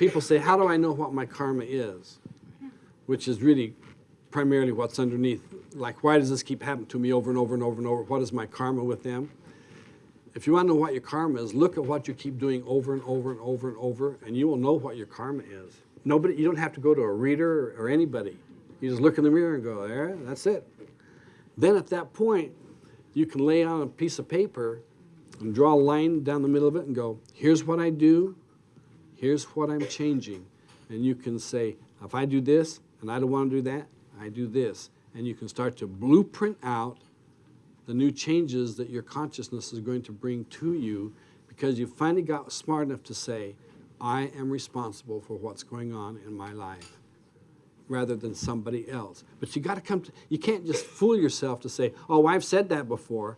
people say, how do I know what my karma is? Which is really primarily what's underneath. Like, why does this keep happening to me over and over and over and over? What is my karma with them? If you want to know what your karma is, look at what you keep doing over and over and over and over, and you will know what your karma is. Nobody, you don't have to go to a reader or anybody. You just look in the mirror and go, there, that's it. Then at that point, you can lay on a piece of paper and draw a line down the middle of it and go, here's what I do, here's what I'm changing. And you can say, if I do this and I don't want to do that, I do this. And you can start to blueprint out the new changes that your consciousness is going to bring to you because you finally got smart enough to say, I am responsible for what's going on in my life rather than somebody else. But you got to come to, you can't just fool yourself to say, oh, I've said that before.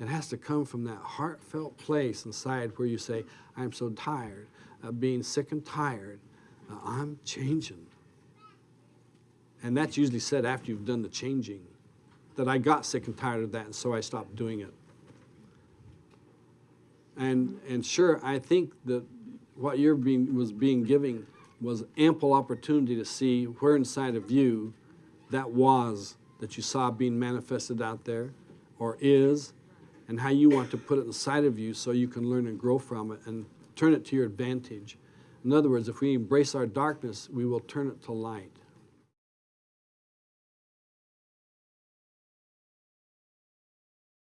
It has to come from that heartfelt place inside where you say, I'm so tired of being sick and tired. Uh, I'm changing. And that's usually said after you've done the changing. That I got sick and tired of that, and so I stopped doing it. And, and sure, I think that what you're being, was being giving was ample opportunity to see where inside of you that was that you saw being manifested out there or is and how you want to put it inside of you so you can learn and grow from it and turn it to your advantage. In other words, if we embrace our darkness, we will turn it to light.